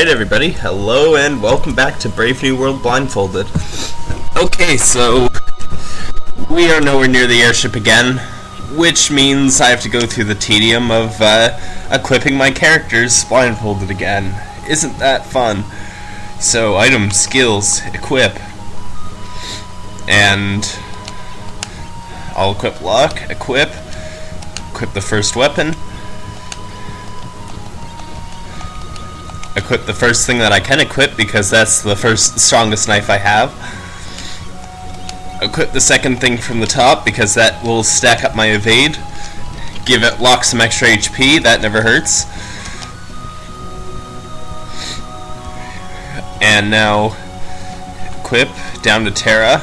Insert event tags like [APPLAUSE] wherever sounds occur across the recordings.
Alright everybody, hello and welcome back to Brave New World Blindfolded. Okay, so we are nowhere near the airship again, which means I have to go through the tedium of uh, equipping my characters blindfolded again. Isn't that fun? So, item, skills, equip, and I'll equip luck, equip, equip the first weapon, equip the first thing that I can equip because that's the first strongest knife I have. Equip the second thing from the top because that will stack up my evade. Give it Locke some extra HP, that never hurts. And now equip down to Terra.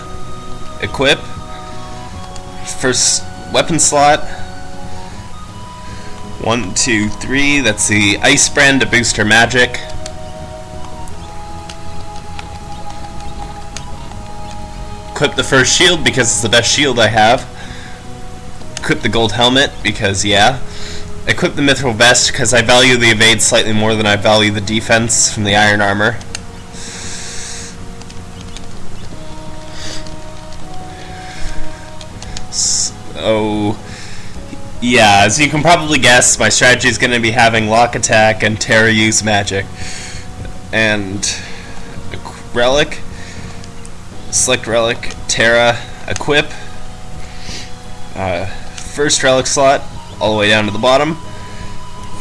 Equip. First weapon slot. One, two, three. That's the Ice Brand to boost her magic. Equip the first shield because it's the best shield I have. Equip the gold helmet because, yeah. Equip the mithril vest because I value the evade slightly more than I value the defense from the iron armor. So, oh. Yeah, as you can probably guess, my strategy is going to be having Locke attack and Terra use magic. And relic, select relic, Terra, equip. Uh, first relic slot, all the way down to the bottom.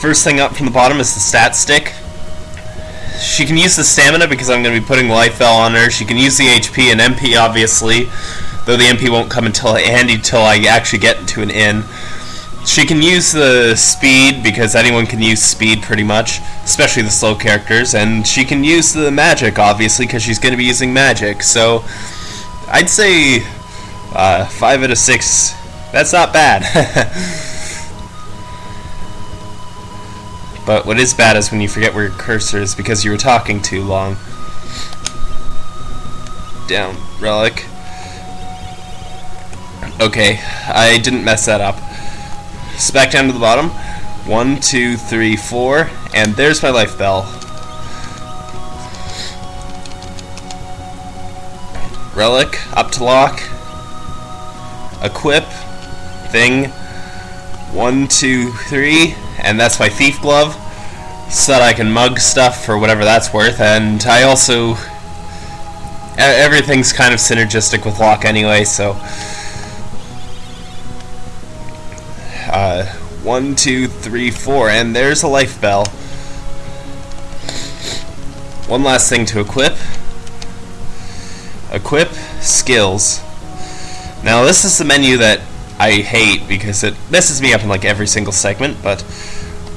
First thing up from the bottom is the stat stick. She can use the stamina because I'm going to be putting life bell on her. She can use the HP and MP, obviously, though the MP won't come until handy until I actually get into an inn. She can use the speed because anyone can use speed pretty much, especially the slow characters, and she can use the magic obviously because she's going to be using magic. So I'd say uh, five out of six. That's not bad. [LAUGHS] but what is bad is when you forget where your cursor is because you were talking too long. Down relic. Okay, I didn't mess that up. Back down to the bottom. One, two, three, four, and there's my life bell. Relic, up to Locke. Equip, thing. One, two, three, and that's my thief glove. So that I can mug stuff for whatever that's worth, and I also... Everything's kind of synergistic with Locke anyway, so... Uh, one, two, three, four, and there's a life bell. One last thing to equip. Equip skills. Now this is the menu that I hate because it messes me up in like every single segment, but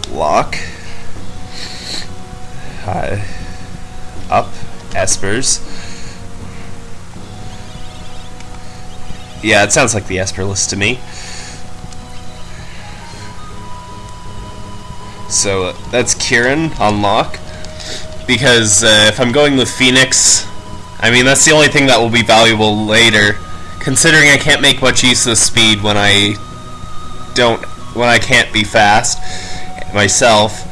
Locke, uh, up, espers. Yeah, it sounds like the Esper list to me. So uh, that's Kirin on Locke. Because uh, if I'm going with Phoenix, I mean that's the only thing that will be valuable later. Considering I can't make much use of speed when I don't, when I can't be fast myself,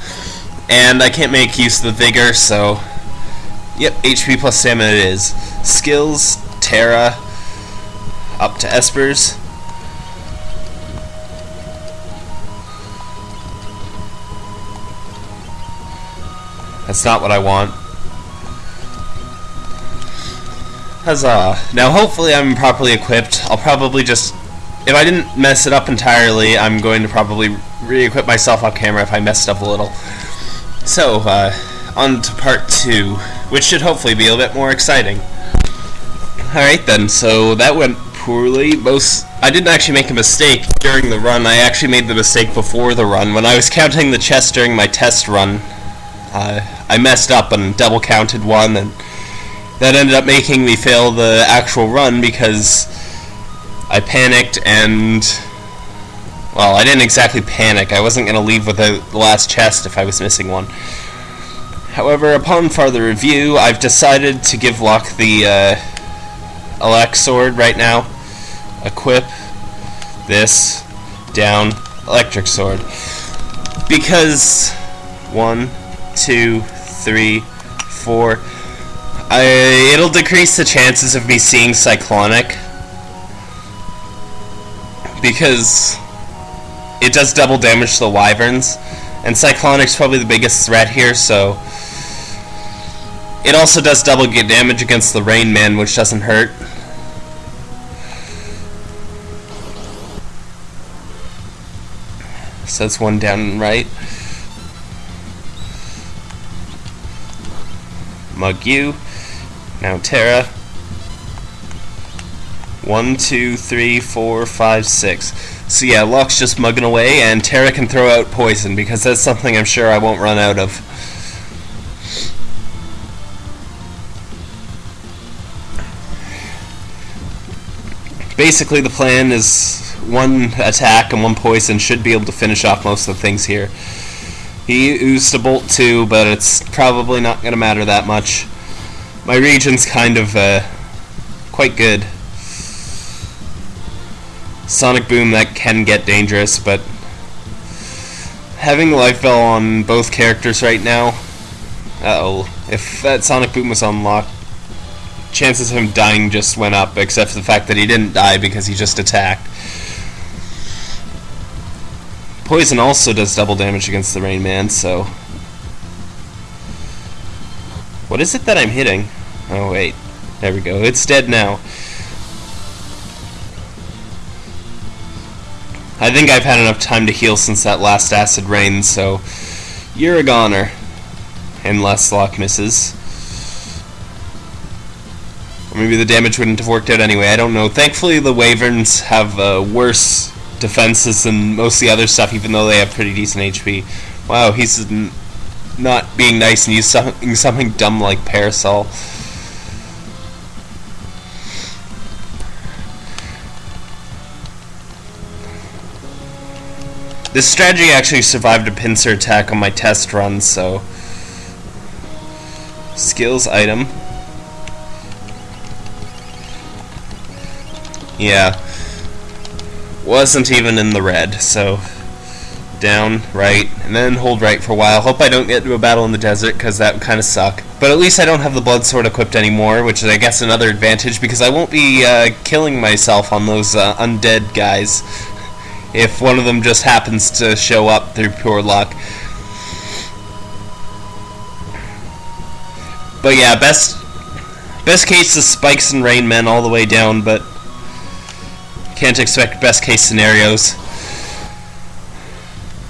and I can't make use of the vigor. So, yep, HP plus stamina it is. Skills, Terra, up to Espers. That's not what I want. Huzzah. Now hopefully I'm properly equipped. I'll probably just... If I didn't mess it up entirely, I'm going to probably re-equip myself off camera if I messed up a little. So, uh, on to part two, which should hopefully be a bit more exciting. Alright then, so that went poorly. Most I didn't actually make a mistake during the run. I actually made the mistake before the run. When I was counting the chests during my test run, uh, I messed up and double counted one, and that ended up making me fail the actual run because I panicked and well, I didn't exactly panic. I wasn't going to leave without the last chest if I was missing one. However, upon further review, I've decided to give Locke the uh, Alex sword right now. Equip this down electric sword because one, two, three, 4. I, it'll decrease the chances of me seeing Cyclonic. Because it does double damage to the Wyverns. And Cyclonic's probably the biggest threat here, so... It also does double damage against the Rain Man, which doesn't hurt. So that's one down right. Mug you. Now Terra. One, two, three, four, five, six. So yeah, Locke's just mugging away, and Terra can throw out poison, because that's something I'm sure I won't run out of. Basically, the plan is one attack and one poison should be able to finish off most of the things here. He used a bolt too, but it's probably not going to matter that much. My Regen's kind of uh, quite good. Sonic Boom, that can get dangerous, but having Life Bell on both characters right now, uh oh if that Sonic Boom was unlocked, chances of him dying just went up, except for the fact that he didn't die because he just attacked. Poison also does double damage against the Rain Man, so... What is it that I'm hitting? Oh, wait. There we go. It's dead now. I think I've had enough time to heal since that last Acid Rain, so... You're a goner. Unless Locke misses. Or maybe the damage wouldn't have worked out anyway, I don't know. Thankfully the Wyverns have uh, worse defenses and most of the other stuff, even though they have pretty decent HP. Wow, he's not being nice and using something dumb like Parasol. This strategy actually survived a pincer attack on my test run, so... Skills item. Yeah wasn't even in the red, so down, right, and then hold right for a while. Hope I don't get into a battle in the desert, because that would kind of suck. But at least I don't have the blood sword equipped anymore, which is, I guess, another advantage, because I won't be uh, killing myself on those uh, undead guys [LAUGHS] if one of them just happens to show up through pure luck. But yeah, best best case is spikes and rain men all the way down, but can't expect best case scenarios.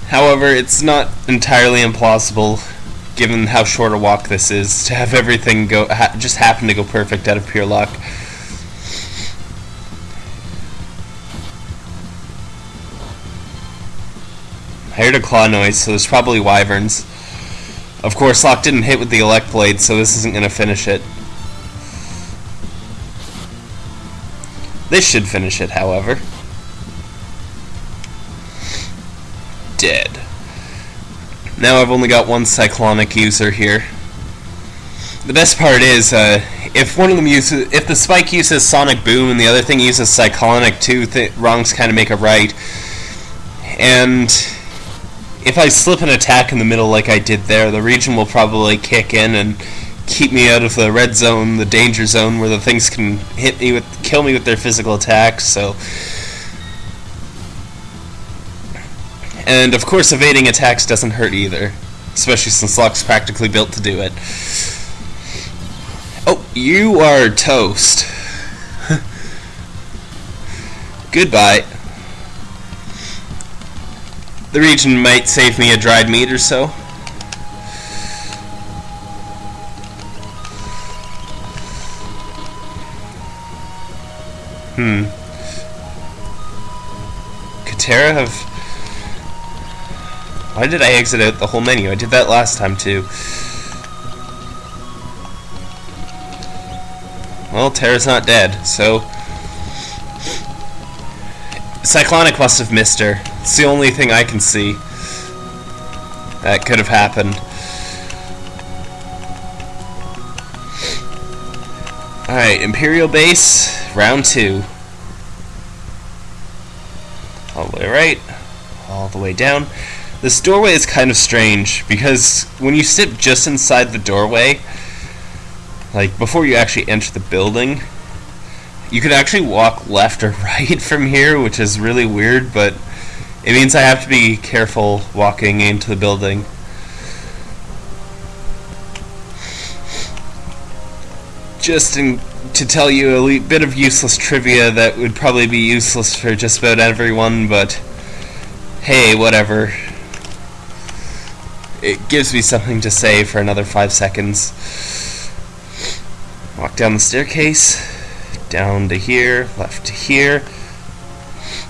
However, it's not entirely implausible, given how short a walk this is, to have everything go ha just happen to go perfect out of pure luck. I heard a claw noise, so there's probably wyverns. Of course, Locke didn't hit with the elect blade, so this isn't going to finish it. This should finish it, however. Dead. Now I've only got one Cyclonic user here. The best part is, uh, if one of them uses, if the Spike uses Sonic Boom and the other thing uses Cyclonic th wrongs kind of make a right. And if I slip an attack in the middle like I did there, the Regen will probably kick in and keep me out of the red zone, the danger zone, where the things can hit me with, kill me with their physical attacks. So, and of course, evading attacks doesn't hurt either, especially since Locke's practically built to do it. Oh, you are toast. [LAUGHS] Goodbye. The Regen might save me a dried meat or so. Hmm. Katera have... Why did I exit out the whole menu? I did that last time too. Well, Terra's not dead, so... Cyclonic must have missed her. It's the only thing I can see that could have happened. Alright, Imperial Base, round two. All the way right, all the way down. This doorway is kind of strange, because when you sit just inside the doorway, like before you actually enter the building, you can actually walk left or [LAUGHS] right from here, which is really weird, but it means I have to be careful walking into the building. Just in, to tell you a bit of useless trivia that would probably be useless for just about everyone, but hey, whatever. It gives me something to say for another five seconds. Walk down the staircase, down to here, left to here.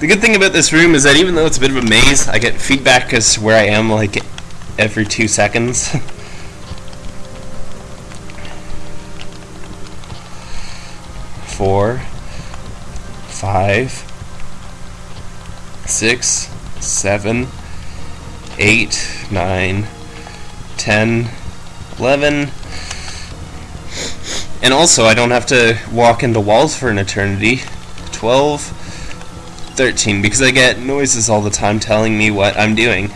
The good thing about this room is that even though it's a bit of a maze, I get feedback as to where I am like every two seconds. [LAUGHS] Four, five, six, seven, eight, nine, ten, eleven. And also, I don't have to walk into walls for an eternity. 12, 13, because I get noises all the time telling me what I'm doing.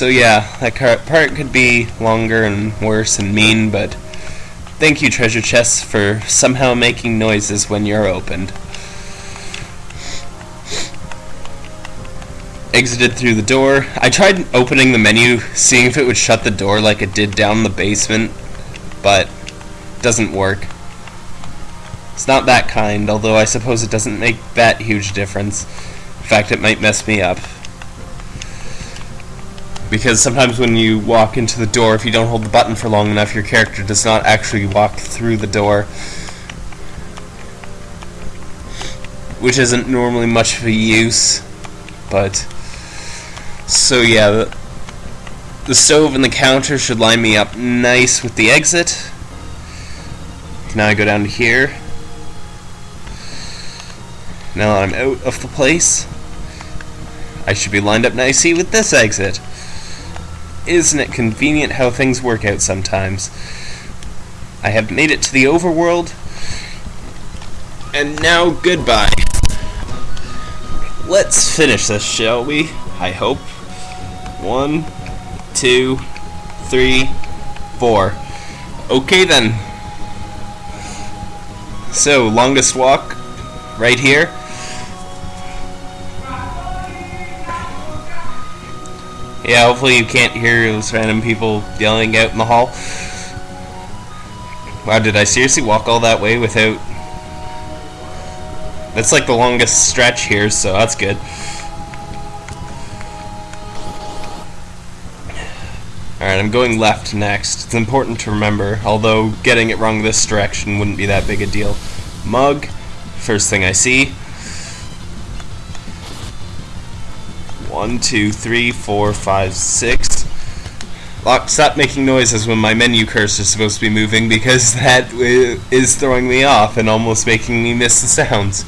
So yeah, that part could be longer and worse and mean, but thank you treasure chests for somehow making noises when you're opened. exited through the door. I tried opening the menu, seeing if it would shut the door like it did down the basement, but doesn't work. It's not that kind, although I suppose it doesn't make that huge difference. In fact, it might mess me up. Because sometimes when you walk into the door, if you don't hold the button for long enough, your character does not actually walk through the door. Which isn't normally much of a use, but so yeah, the, the stove and the counter should line me up nice with the exit. Now I go down to here. Now that I'm out of the place, I should be lined up nicely with this exit. Isn't it convenient how things work out sometimes? I have made it to the overworld, and now goodbye. Let's finish this, shall we? I hope. One, two, three, four. Okay then. So, longest walk, right here. Yeah, hopefully you can't hear those random people yelling out in the hall. Wow, did I seriously walk all that way without... That's like the longest stretch here, so that's good. Alright, I'm going left next. It's important to remember, although getting it wrong this direction wouldn't be that big a deal. Mug, first thing I see. One, two, three, four, five, six. Locke, stop making noises when my menu cursor is supposed to be moving because [LAUGHS] that is throwing me off and almost making me miss the sounds.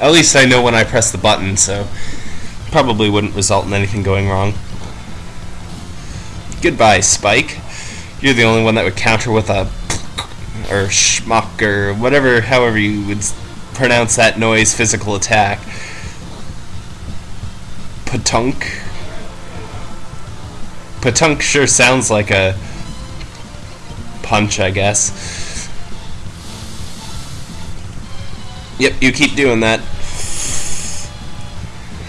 At least I know when I press the button, so probably wouldn't result in anything going wrong. Goodbye, Spike. You're the only one that would counter with a [LAUGHS] or schmuck or whatever, however you would pronounce that noise physical attack. Patunk. Patunk sure sounds like a punch, I guess. Yep, you keep doing that.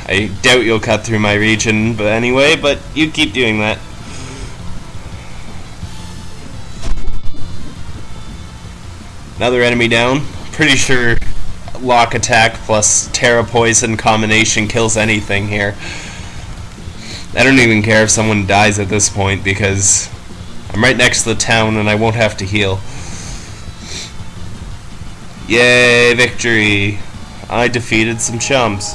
I doubt you'll cut through my Regen, but anyway, but you keep doing that. Another enemy down. Pretty sure Locke attack plus Terra poison combination kills anything here. I don't even care if someone dies at this point because I'm right next to the town and I won't have to heal. Yay, victory! I defeated some chumps.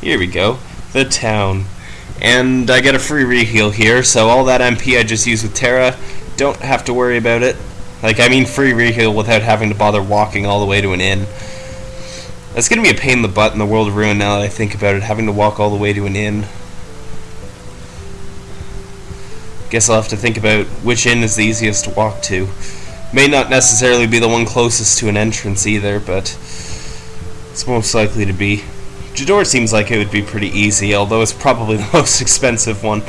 Here we go. The town. And I get a free reheal here, so all that MP I just used with Terra, don't have to worry about it. Like, I mean free reheal without having to bother walking all the way to an inn. That's gonna be a pain in the butt in the world of Ruin now that I think about it, having to walk all the way to an inn. Guess I'll have to think about which inn is the easiest to walk to. May not necessarily be the one closest to an entrance either, but it's most likely to be. Jidoor seems like it would be pretty easy, although it's probably the [LAUGHS] most expensive one.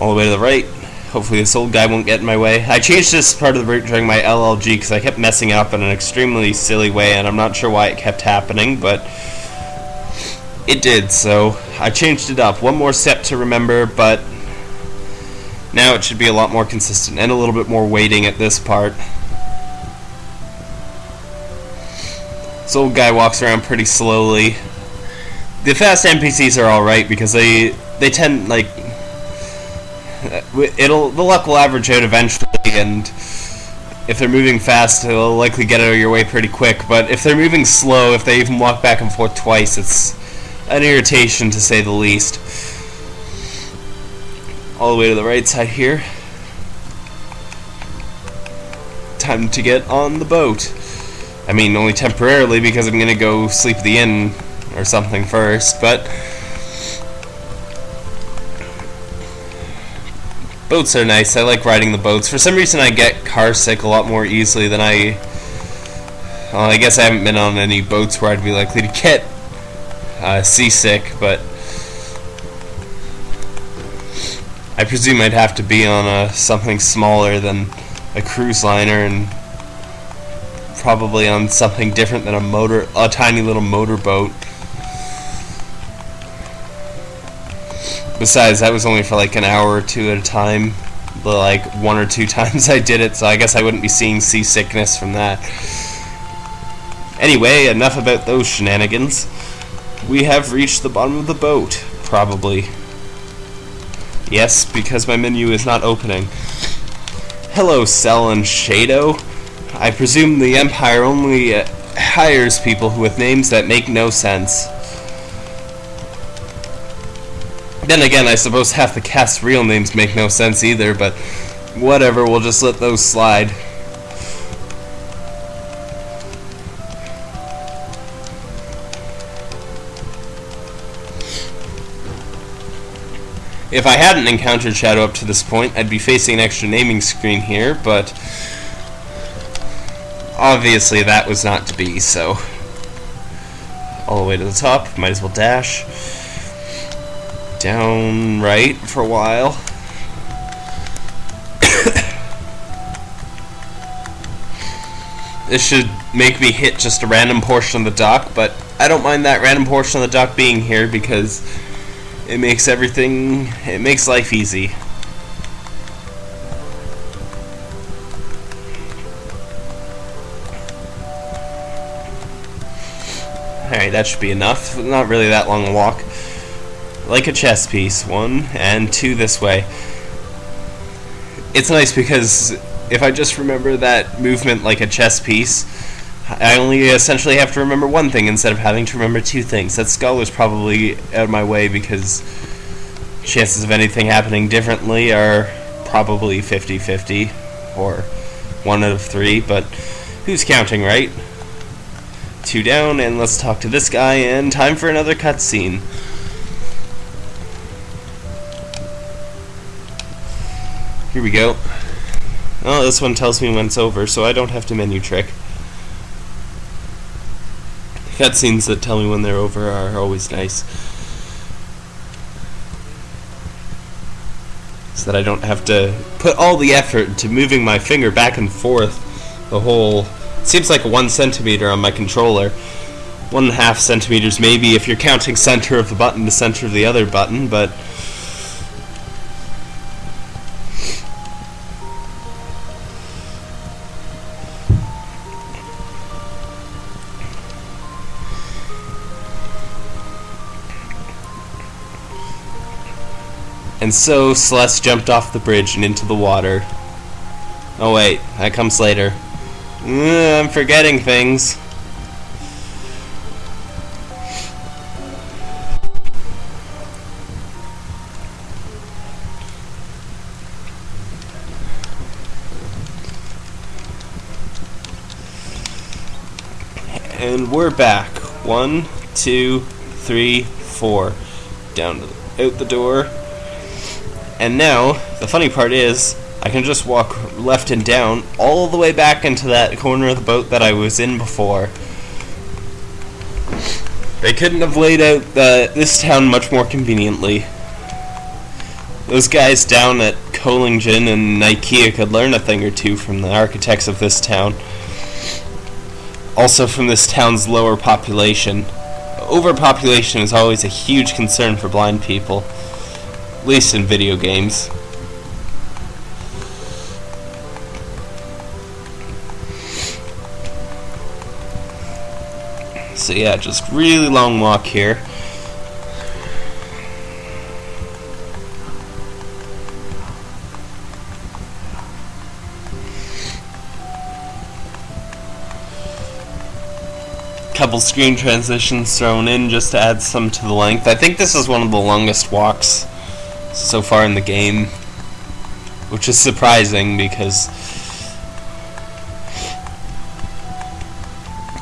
All the way to the right. Hopefully this old guy won't get in my way. I changed this part of the route during my LLG because I kept messing up in an extremely silly way and I'm not sure why it kept happening, but it did, so I changed it up. One more step to remember, but now it should be a lot more consistent and a little bit more weighting at this part. This old guy walks around pretty slowly. The fast NPCs are alright because they they tend like uh, it'll the luck will average out eventually, and if they're moving fast, they'll likely get out of your way pretty quick. But if they're moving slow, if they even walk back and forth twice, it's an irritation to say the least. All the way to the right side here. Time to get on the boat. I mean, only temporarily because I'm gonna go sleep at the inn or something first, but Boats are nice. I like riding the boats. For some reason, I get car sick a lot more easily than I. Well, I guess I haven't been on any boats where I'd be likely to get uh, seasick, but I presume I'd have to be on a something smaller than a cruise liner and probably on something different than a motor, a tiny little motorboat. Besides, that was only for like an hour or two at a time. The like one or two [LAUGHS] times I did it, so I guess I wouldn't be seeing seasickness from that. Anyway, enough about those shenanigans. We have reached the bottom of the boat, probably. Yes, because my menu is not opening. Hello, Cell and Shado. I presume the Empire only uh, hires people with names that make no sense. Then again, I suppose half the cast's real names make no sense either, but whatever, we'll just let those slide. If I hadn't encountered Shadow up to this point, I'd be facing an extra naming screen here, but obviously that was not to be, so all the way to the top, might as well dash down right for a while. this should make me hit just a random portion of the dock, but I don't mind that random portion of the dock being here because it makes everything, it makes life easy. Alright, that should be enough. Not really that long a walk like a chess piece, one and two this way. It's nice because if I just remember that movement like a chess piece, I only essentially have to remember one thing instead of having to remember two things. That skull is probably out of my way because chances of anything happening differently are probably 50-50 or one out of three, but who's counting, right? Two down, and let's talk to this guy, and time for another cutscene. Here we go. Oh, this one tells me when it's over, so I don't have to menu trick. Cutscenes that tell me when they're over are always nice. So that I don't have to put all the effort into moving my finger back and forth the whole... seems like one centimeter on my controller. One and a half centimeters maybe if you're counting center of the button to center of the other button, but... And so Celeste jumped off the bridge and into the water. Oh wait, that comes later. Uh, I'm forgetting things. And we're back. One, two, three, four. Down to the out the door. And now, the funny part is, I can just walk left and down all the way back into that corner of the boat that I was in before. They couldn't have laid out the, this town much more conveniently. Those guys down at Kohlingen and IKEA could learn a thing or two from the architects of this town. Also from this town's lower population. Overpopulation is always a huge concern for blind people. At least in video games. So yeah, just really long walk here. Couple screen transitions thrown in just to add some to the length. I think this is one of the longest walks so far in the game, which is surprising because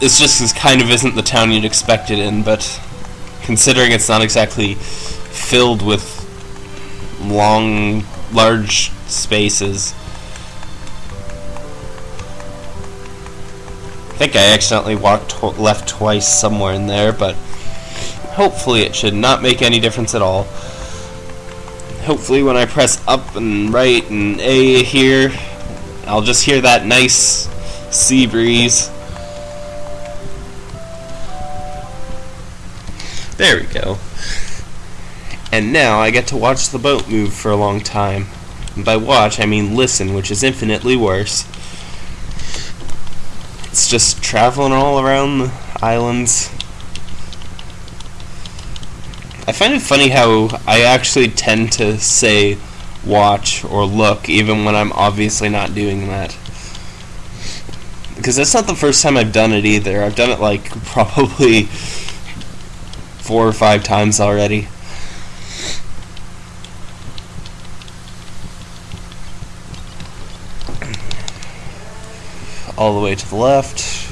this just is kind of isn't the town you'd expect it in, but considering it's not exactly filled with long, large spaces. I think I accidentally walked left twice somewhere in there, but hopefully it should not make any difference at all. Hopefully when I press up and right and A here, I'll just hear that nice sea breeze. There we go. And now I get to watch the boat move for a long time. And by watch, I mean listen, which is infinitely worse. It's just traveling all around the islands. I find it funny how I actually tend to say watch or look even when I'm obviously not doing that. Because that's not the first time I've done it either. I've done it like [LAUGHS] probably four or five times already. All the way to the left.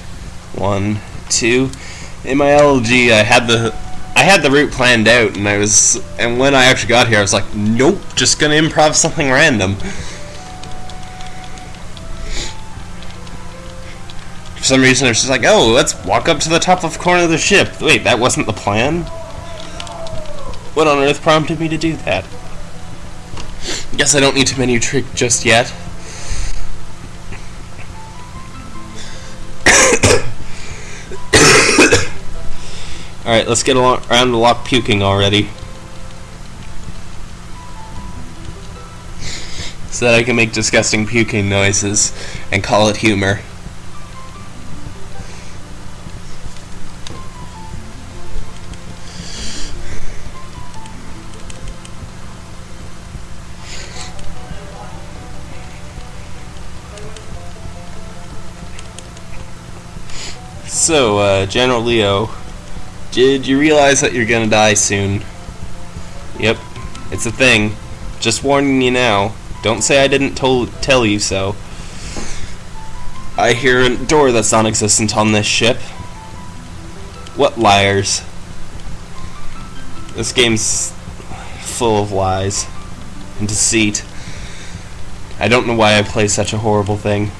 One, two. In my LG, I had the I had the route planned out, and I was and when I actually got here, I was like, nope, just gonna improv something random. For some reason, I was just like, oh, let's walk up to the top of the corner of the ship. Wait, that wasn't the plan? What on earth prompted me to do that? Guess I don't need to menu trick just yet. Alright, let's get around the Locke puking already. So that I can make disgusting puking noises and call it humor. So, uh, General Leo, did you realize that you're gonna die soon? Yep, it's a thing. Just warning you now. Don't say I didn't tell you so. I hear a door that's non-existent on this ship. What liars. This game's full of lies and deceit. I don't know why I play such a horrible thing.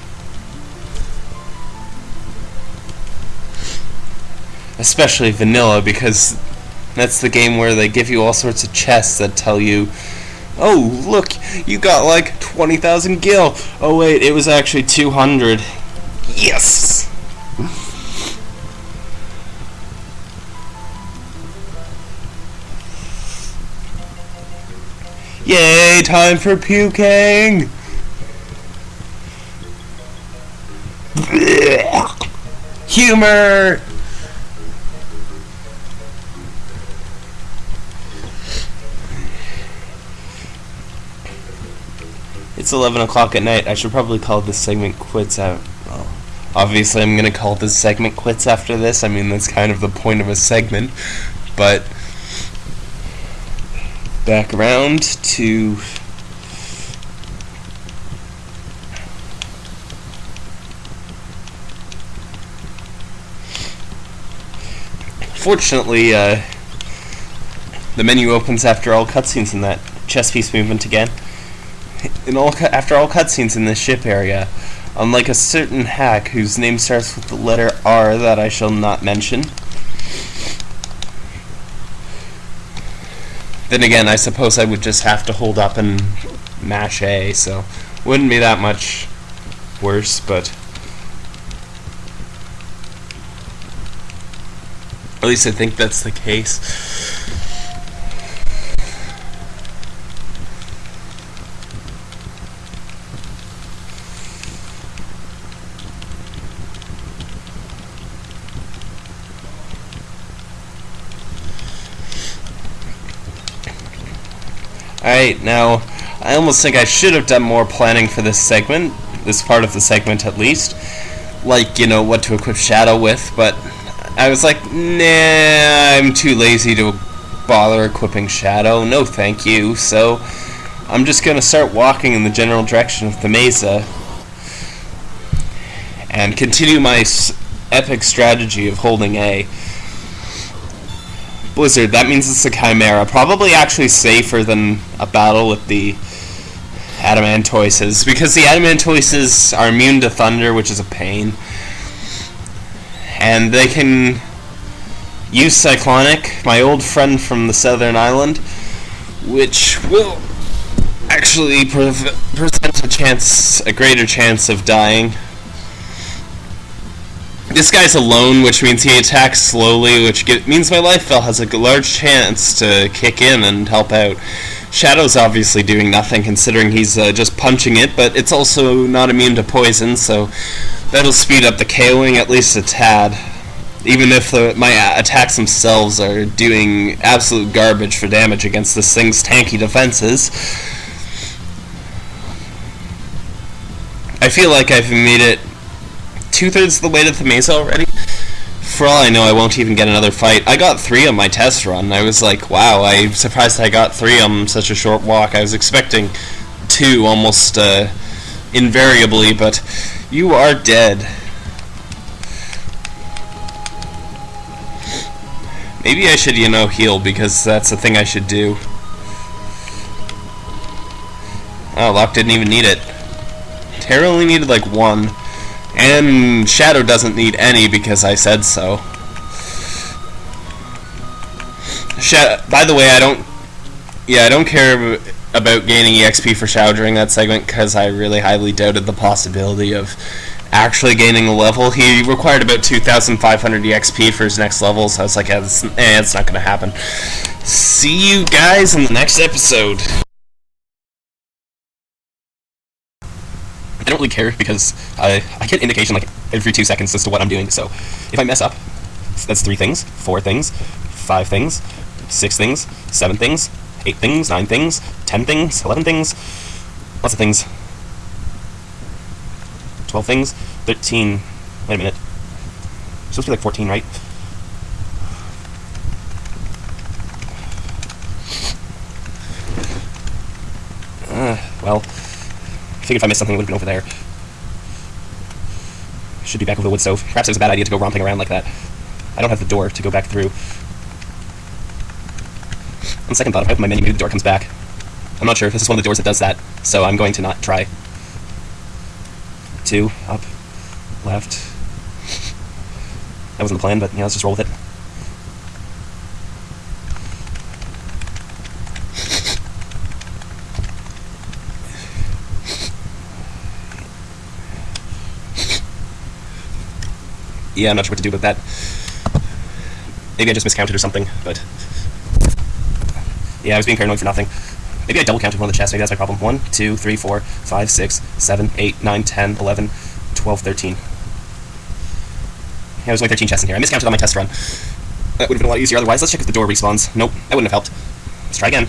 Especially vanilla because that's the game where they give you all sorts of chests that tell you oh look you got like 20,000 gil oh wait it was actually 200 yes Yay, time for puking! Humor! It's 11 o'clock at night. I should probably call this segment quits out. Well, obviously, I'm going to call this segment quits after this. I mean, that's kind of the point of a segment. But back around to Fortunately, uh, The menu opens after all cutscenes in that chess piece movement again. In all after all cutscenes in this ship area, unlike a certain hack whose name starts with the letter R that I shall not mention. Then again, I suppose I would just have to hold up and mash A, so wouldn't be that much worse, but at least I think that's the case. Alright, now, I almost think I should have done more planning for this segment, this part of the segment at least. Like, you know, what to equip Shadow with, but I was like, nah, I'm too lazy to bother equipping Shadow, no thank you, so I'm just gonna start walking in the general direction of Thamasa and continue my epic strategy of holding A. Blizzard, that means it's a Chimera. Probably actually safer than a battle with the Adamantoises, because the Adamantoises are immune to Thunder, which is a pain. And they can use Cyclonic, my old friend from the Southern Island, which will actually pre present a chance, a greater chance of dying. This guy's alone, which means he attacks slowly, which get, means my life bell has a large chance to kick in and help out. Shadow's obviously doing nothing, considering he's uh, just punching it, but it's also not immune to poison, so that'll speed up the KOing at least a tad. Even if the, my attacks themselves are doing absolute garbage for damage against this thing's tanky defenses. I feel like I've made it two-thirds of the way to Thamasa already. For all I know, I won't even get another fight. I got three on my test run. I was like, wow, I'm surprised I got three on such a short walk. I was expecting two almost uh, invariably, but you are dead. Maybe I should, you know, heal, because that's the thing I should do. Oh, Locke didn't even need it. Terra only needed like one. And Shadow doesn't need any because I said so. Shadow, by the way, I don't... Yeah, I don't care about gaining EXP for Shadow during that segment because I really highly doubted the possibility of actually gaining a level. He required about 2,500 EXP for his next level, so I was like, yeah, it's, eh, it's not going to happen. See you guys in the next episode. I don't really care because I, I get indication like every two seconds as to what I'm doing. So if I mess up, that's three things, four things, five things, six things, seven things, eight things, nine things, ten things, eleven things, lots of things, twelve things, thirteen. Wait a minute. It's supposed to be like fourteen, right? [SIGHS] Uh, well figured if I missed something, it would have been over there. Should be back over the wood stove. Perhaps it was a bad idea to go romping around like that. I don't have the door to go back through. On second thought, if I open my menu, maybe the door comes back. I'm not sure if this is one of the doors that does that, so I'm going to not try. Two, up, left. That wasn't the plan, but yeah, let's just roll with it. Yeah, I'm not sure what to do with that. Maybe I just miscounted or something, but... Yeah, I was being paranoid for nothing. Maybe I double counted one of the chests, maybe that's my problem. 1, 2, 3, 4, 5, 6, 7, 8, 9, 10, 11, 12, 13. Yeah, there's only 13 chests in here. I miscounted on my test run. That would have been a lot easier otherwise. Let's check if the door respawns. Nope, that wouldn't have helped. Let's try again.